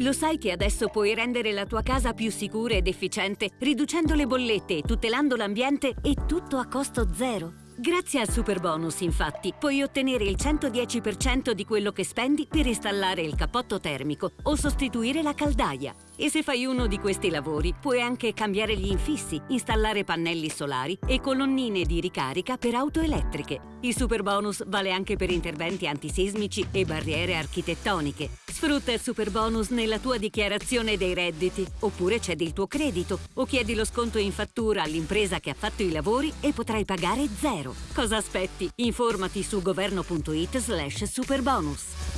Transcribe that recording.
Lo sai che adesso puoi rendere la tua casa più sicura ed efficiente, riducendo le bollette, tutelando l'ambiente e tutto a costo zero? Grazie al super bonus, infatti, puoi ottenere il 110% di quello che spendi per installare il cappotto termico o sostituire la caldaia. E se fai uno di questi lavori, puoi anche cambiare gli infissi, installare pannelli solari e colonnine di ricarica per auto elettriche. Il super bonus vale anche per interventi antisismici e barriere architettoniche. Sfrutta il super bonus nella tua dichiarazione dei redditi, oppure cedi il tuo credito, o chiedi lo sconto in fattura all'impresa che ha fatto i lavori e potrai pagare zero. Cosa aspetti? Informati su governo.it slash superbonus.